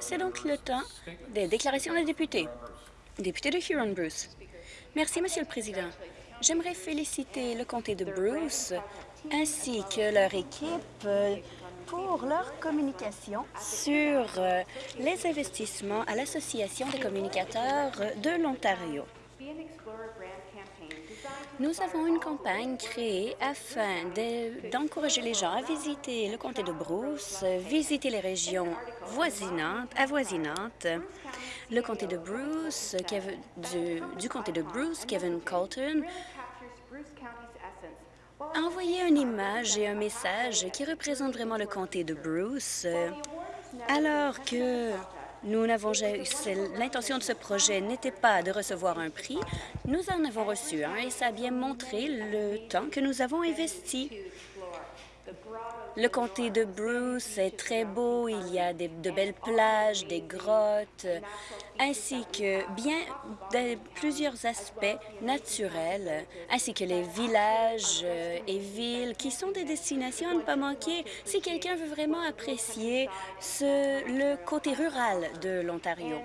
C'est donc le temps des déclarations des députés. Député de Huron-Bruce. Merci, Monsieur le Président. J'aimerais féliciter le comté de Bruce ainsi que leur équipe euh, pour leur communication sur euh, les investissements à l'Association des communicateurs de l'Ontario. Nous avons une campagne créée afin d'encourager les gens à visiter le comté de Bruce, visiter les régions voisinantes, avoisinantes. Le comté de Bruce, du, comté de Bruce, Kevin Colton, a envoyé une image et un message qui représentent vraiment le comté de Bruce, alors que nous n'avons l'intention de ce projet n'était pas de recevoir un prix. Nous en avons reçu un et ça a bien montré le temps que nous avons investi le comté de Bruce est très beau. Il y a de belles plages, des grottes, ainsi que bien plusieurs aspects naturels, ainsi que les villages euh, et villes qui sont des destinations à ne pas manquer si quelqu'un veut vraiment apprécier le côté rural de l'Ontario.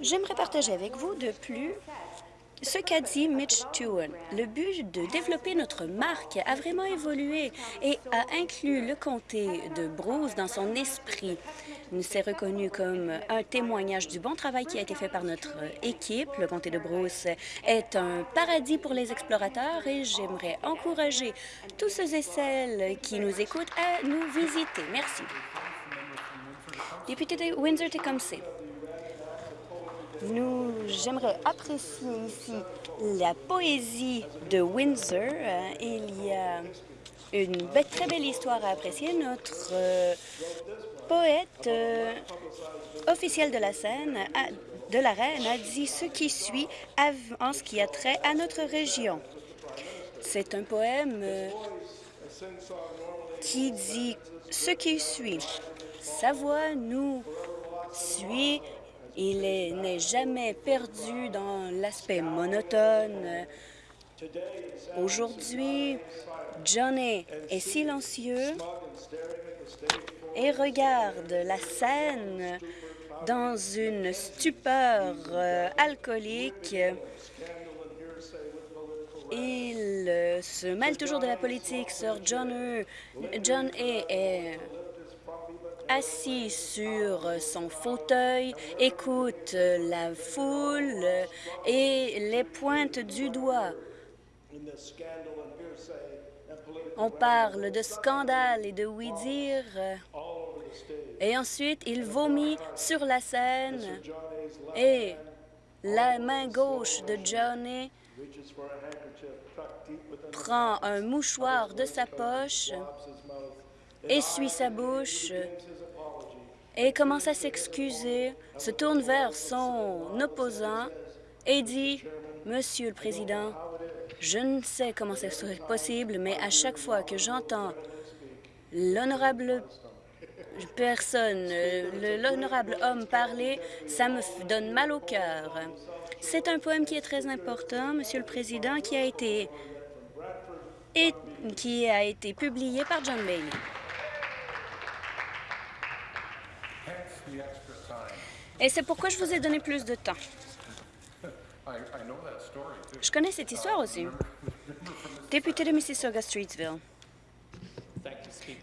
J'aimerais partager avec vous de plus ce qu'a dit Mitch Stewart, le but de développer notre marque a vraiment évolué et a inclus le comté de Bruce dans son esprit. Il s'est reconnu comme un témoignage du bon travail qui a été fait par notre équipe. Le comté de Bruce est un paradis pour les explorateurs et j'aimerais encourager tous ceux et celles qui nous écoutent à nous visiter. Merci. Député de Windsor-Tecumseh. Nous, j'aimerais apprécier ici la poésie de Windsor. Euh, il y a une très belle histoire à apprécier. Notre euh, poète euh, officiel de la scène, de la reine, a dit ce qui suit en ce qui a trait à notre région. C'est un poème qui dit ce qui suit. Sa voix nous suit il n'est jamais perdu dans l'aspect monotone. Aujourd'hui, Johnny est silencieux et regarde la scène dans une stupeur euh, alcoolique. Il se mêle toujours de la politique. Sir John, John est assis sur son fauteuil, écoute la foule et les pointe du doigt. On parle de scandale et de oui-dire. Et ensuite, il vomit sur la scène et la main gauche de Johnny prend un mouchoir de sa poche, essuie sa bouche et commence à s'excuser, se tourne vers son opposant et dit « Monsieur le Président, je ne sais comment ce serait possible, mais à chaque fois que j'entends l'honorable personne, l'honorable homme parler, ça me donne mal au cœur. C'est un poème qui est très important, Monsieur le Président, qui a été, et, qui a été publié par John Bailey. Et c'est pourquoi je vous ai donné plus de temps. Je connais cette histoire aussi. Député de Mississauga-Streetsville.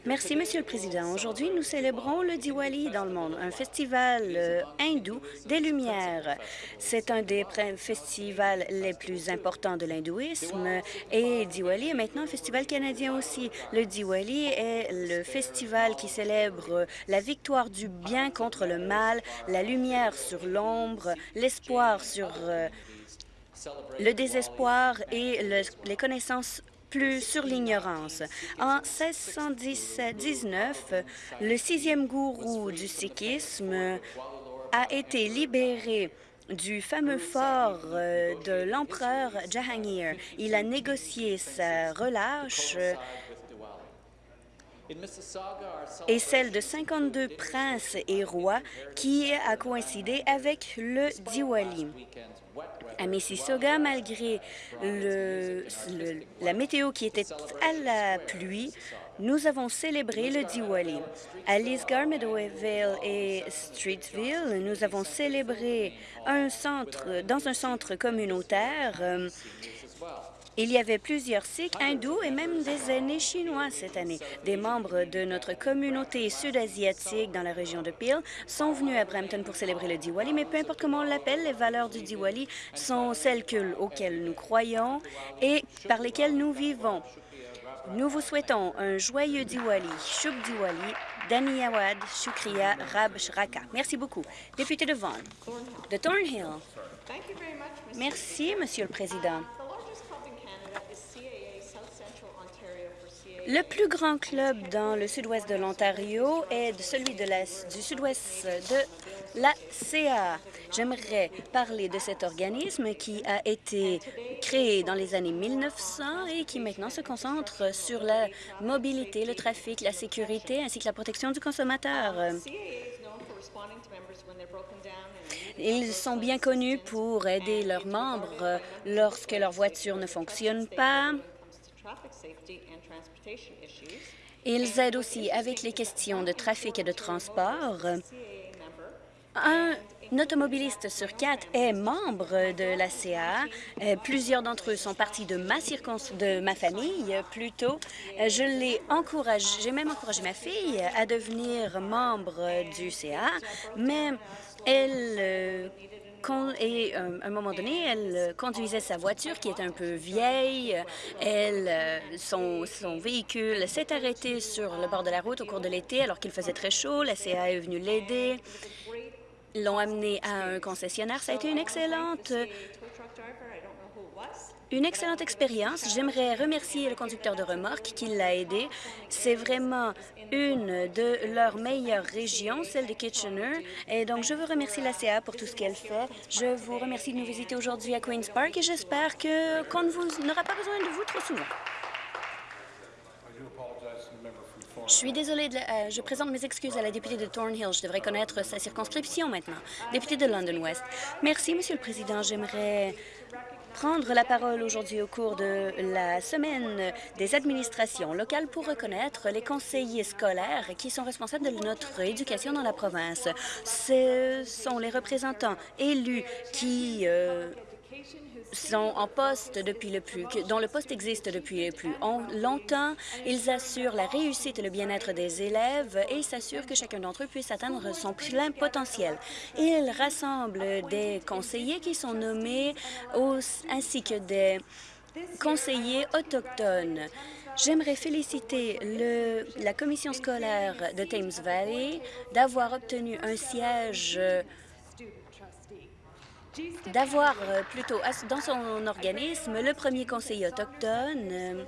Merci, Monsieur le Président. Aujourd'hui, nous célébrons le Diwali dans le monde, un festival euh, hindou des Lumières. C'est un des festivals les plus importants de l'hindouisme et Diwali est maintenant un festival canadien aussi. Le Diwali est le festival qui célèbre la victoire du bien contre le mal, la lumière sur l'ombre, l'espoir sur euh, le désespoir et les connaissances plus sur l'ignorance. En 1619, le sixième gourou du sikhisme a été libéré du fameux fort euh, de l'empereur Jahangir. Il a négocié sa relâche et celle de 52 princes et rois qui a coïncidé avec le Diwali. À Mississauga, malgré la météo qui était à la pluie, nous avons célébré le Diwali. À Lisgar, Meadowvale et Streetsville, nous avons célébré dans un centre communautaire. euh, il y avait plusieurs Sikhs, hindous et même des aînés chinois cette année. Des membres de notre communauté sud-asiatique dans la région de Peel sont venus à Brampton pour célébrer le Diwali, mais peu importe comment on l'appelle, les valeurs du Diwali sont celles que- auxquelles nous croyons et par lesquelles nous vivons. Nous vous souhaitons un joyeux Diwali, Shub Diwali, Daniyawad, Shukriya, Rab Shraka. Merci beaucoup. Député de Vaughan, de Thornhill. Merci, Monsieur le Président. Le plus grand club dans le sud-ouest de l'Ontario est celui de du sud-ouest de la CA. J'aimerais parler de cet organisme qui a été créé dans les années 1900 et qui maintenant se concentre sur la mobilité, le trafic, la sécurité ainsi que la protection du consommateur. Ils sont bien connus pour aider leurs membres lorsque leur voiture ne fonctionne pas. Ils aident aussi avec les questions de trafic et de transport. Un automobiliste sur quatre est membre de la CA. Euh, Plusieurs d'entre eux sont partis de ma de ma famille, euh, plutôt. Euh, Je l'ai encouragé, j'ai même encouragé ma fille à devenir membre du CA, mais elle et euh, à un moment donné, elle euh, conduisait sa voiture qui est un peu vieille. Euh, son, son véhicule s'est arrêté sur le bord de la route au cours de l'été alors qu'il faisait très chaud. La CA est venue l'aider. L'ont amené à un concessionnaire. Ça a été une excellente une excellente expérience. J'aimerais remercier le conducteur de remorque qui l'a aidé. C'est vraiment une de leurs meilleures régions, celle de Kitchener. Et donc, je veux remercier la CA pour tout ce qu'elle fait. Je vous remercie de nous visiter aujourd'hui à Queen's Park et j'espère que qu'on n'aura pas besoin de vous trop souvent. Je suis désolée, euh, je présente mes excuses à la députée de Thornhill. Je devrais connaître sa circonscription maintenant. Députée de London West. Merci, Monsieur le Président. J'aimerais prendre la parole aujourd'hui au cours de la semaine des administrations locales pour reconnaître les conseillers scolaires qui sont responsables de notre éducation dans la province. Ce sont les représentants élus qui euh, sont en poste depuis le plus, dont le poste existe depuis le plus on- longtemps. Ils assurent la réussite et le bien-être des élèves et s'assurent que chacun d'entre eux puisse atteindre son plein potentiel. Ils rassemblent des conseillers qui sont nommés ainsi que des conseillers autochtones. J'aimerais féliciter la commission scolaire de Thames Valley d'avoir obtenu un siège d'avoir euh, plutôt dans son organisme le premier conseiller autochtone. Euh,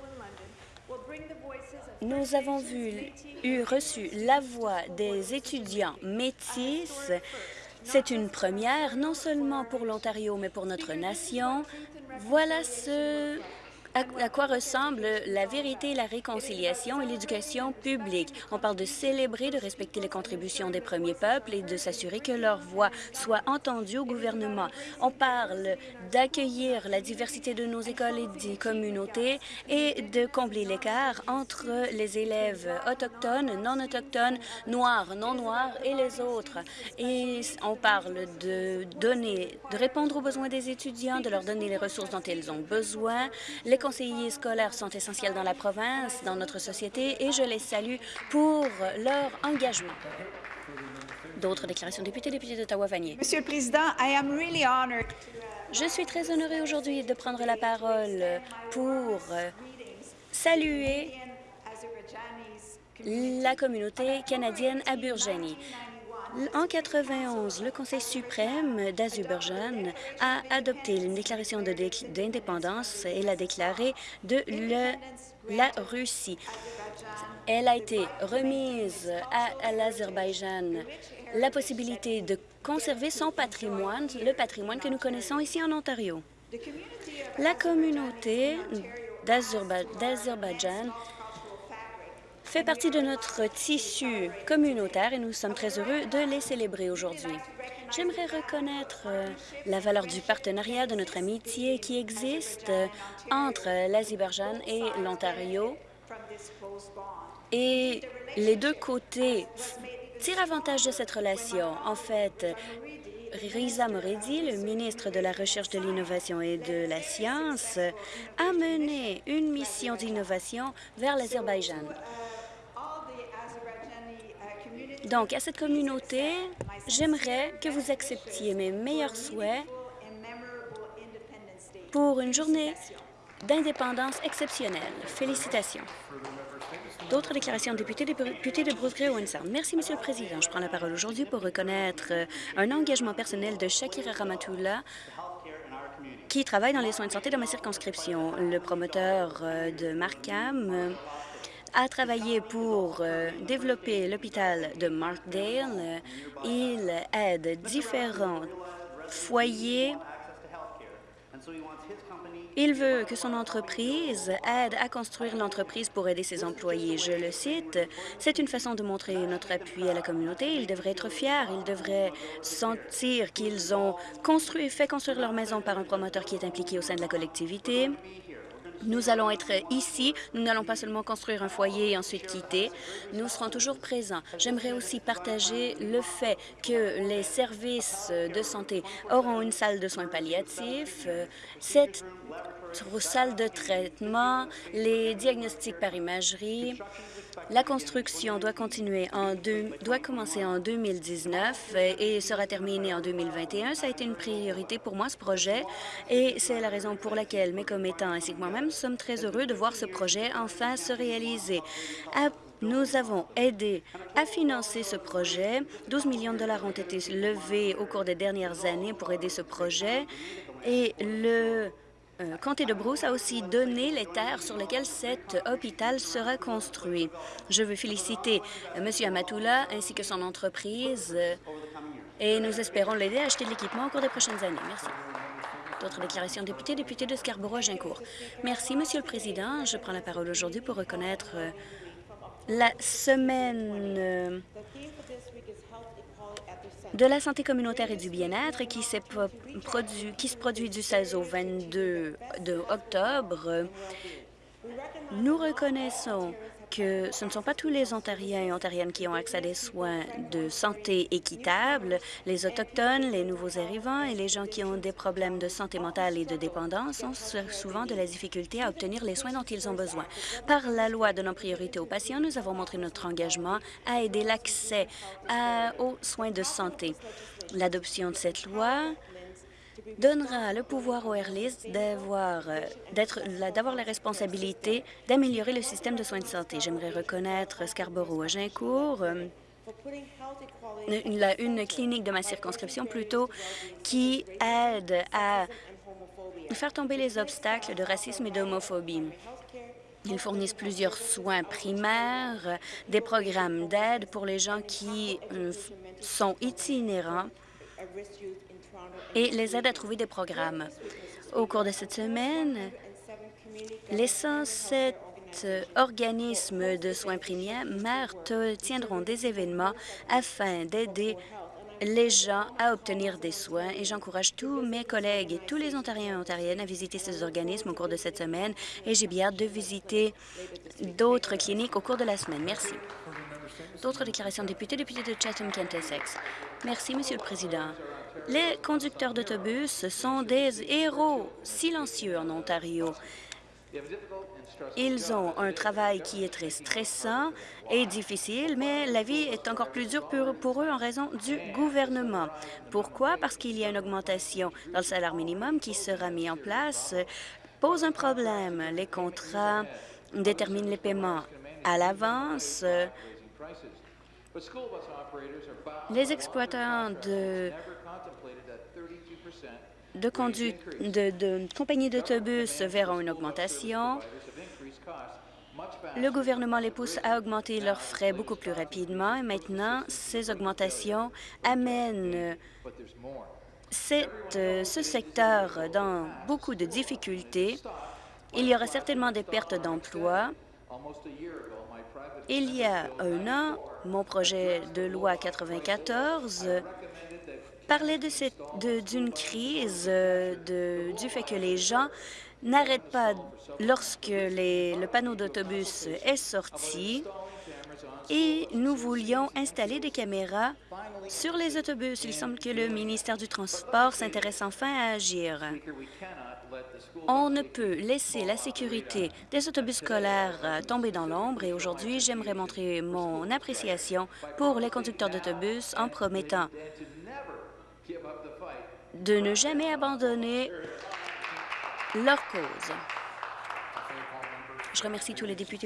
Nous avons vu, eu reçu la voix des étudiants métis. C'est une première, non seulement pour l'Ontario, mais pour notre nation. Voilà ce à, quoi ressemble la vérité, la réconciliation et l'éducation publique? On parle de célébrer, de respecter les contributions des premiers peuples et de s'assurer que leur voix soit entendue au gouvernement. On parle d'accueillir la diversité de nos écoles et des communautés et de combler l'écart entre les élèves autochtones, non autochtones, noirs, non noirs et les autres. Et on parle de donner, de répondre aux besoins des étudiants, de leur donner les ressources dont ils ont besoin. Conseillers scolaires sont essentiels dans la province, dans notre société, et je les salue pour leur engagement. D'autres déclarations députés, député d'Ottawa-Vanier. Monsieur le Président, I am really honored Je suis très honorée aujourd'hui de prendre la parole pour saluer la communauté canadienne à Burjani. En 91, le Conseil suprême d'Azerbaïdjan a adopté une déclaration d'indépendance et l'a déclarée de la Russie. Elle a été remise à, l'Azerbaïdjan la possibilité de conserver son patrimoine, le patrimoine que nous connaissons ici en Ontario. La communauté d'Azerba- d'Azerbaïdjan fait partie de notre tissu communautaire et nous sommes très heureux de les célébrer aujourd'hui. J'aimerais reconnaître euh, la valeur du partenariat de notre amitié qui existe euh, entre l'Azerbaïdjan et l'Ontario. et les deux côtés tirent avantage de cette relation. En fait, Riza Moredi, le ministre de la Recherche, de l'Innovation et de la Science, a mené une mission d'innovation vers l'Azerbaïdjan. Donc, à cette communauté, j'aimerais que vous acceptiez mes meilleurs souhaits pour une journée d'indépendance exceptionnelle. Félicitations. D'autres déclarations députés, députés de Bruce Gray Windsor. Merci, Monsieur le Président. Je prends la parole aujourd'hui pour reconnaître euh, un engagement personnel de Shakira Ramatoula qui travaille dans les soins de santé dans ma circonscription. Le promoteur euh, de Markham euh, a travaillé pour développer l'hôpital de Markdale. Il aide différents foyers il veut que son entreprise aide à construire l'entreprise pour aider ses employés. Je le cite, « C'est une façon de montrer notre appui à la communauté. Ils devraient être fiers. Ils devraient sentir qu'ils ont construit, fait construire leur maison par un promoteur qui est impliqué au sein de la collectivité. Nous allons être ici. Nous n'allons pas seulement construire un foyer et ensuite quitter. Nous serons toujours présents. J'aimerais aussi partager le fait que les services de santé auront une salle de soins palliatifs. Cette salle de traitement, les diagnostics par imagerie, la construction doit continuer en deux, doit commencer en 2019 et sera terminée en 2021. Ça a été une priorité pour moi, ce projet, et c'est la raison pour laquelle mes commettants ainsi que moi-même sommes très heureux de voir ce projet enfin se réaliser. Nous avons aidé à financer ce projet. 12 millions de dollars ont été levés au cours des dernières années pour aider ce projet et le euh, comté de Bruce a aussi donné les terres sur lesquelles cet hôpital sera construit. Je veux féliciter euh, M. Amatoula ainsi que son entreprise euh, et nous espérons l'aider à acheter de l'équipement au cours des prochaines années. Merci. D'autres déclarations députés, député de Scarborough-Gincourt. Merci, Monsieur le Président. Je prends la parole aujourd'hui pour reconnaître la semaine de la santé communautaire et du bien-être qui, qui se produit du 16 au 22 de octobre. Nous reconnaissons que ce ne sont pas tous les Ontariens et Ontariennes qui ont accès à des soins de santé équitables. Les Autochtones, les nouveaux arrivants et les gens qui ont des problèmes de santé mentale et de dépendance ont souvent de la difficulté à obtenir les soins dont ils ont besoin. Par la loi de nos priorités aux patients, nous avons montré notre engagement à aider l'accès aux soins de santé. L'adoption de cette loi donnera le pouvoir aux d'avoir euh, d'avoir la responsabilité d'améliorer le système de soins de santé. J'aimerais reconnaître Scarborough à Gincourt, euh, une, une, clinique de ma circonscription plutôt qui aide à faire tomber les obstacles de racisme et d'homophobie. Ils fournissent plusieurs soins primaires, des programmes d'aide pour les gens qui euh, sont itinérants et les aide à trouver des programmes. Au cours de cette semaine, les 107 organismes de soins primaires tiendront des événements afin d'aider les gens à obtenir des soins et j'encourage tous mes collègues et tous les Ontariens et Ontariennes à visiter ces organismes au cours de cette semaine et j'ai bien hâte de visiter d'autres cliniques au cours de la semaine. Merci. D'autres déclarations de députés, députés de Chatham-Kent Essex. Merci, Monsieur le Président. Les conducteurs d'autobus sont des héros silencieux en Ontario. Ils ont un travail qui est très stressant et difficile, mais la vie est encore plus dure pour eux en raison du gouvernement. Pourquoi? Parce qu'il y a une augmentation dans le salaire minimum qui sera mis en place, pose un problème. Les contrats déterminent les paiements à l'avance. Les exploitants de de, conduite, de, de compagnies d'autobus verront une augmentation. Le gouvernement les pousse à augmenter leurs frais beaucoup plus rapidement et maintenant, ces augmentations amènent cette, ce secteur dans beaucoup de difficultés. Il y aura certainement des pertes d'emplois. Il y a un an, mon projet de loi 94 parlait d'une crise, de, du fait que les gens n'arrêtent pas lorsque le panneau d'autobus est sorti. Et nous voulions installer des caméras sur les autobus. Il semble que le ministère du Transport s'intéresse enfin à agir. On ne peut laisser la sécurité des autobus scolaires tomber dans l'ombre et aujourd'hui, j'aimerais montrer mon appréciation pour les conducteurs d'autobus en promettant de ne jamais abandonner leur cause. Je remercie tous les députés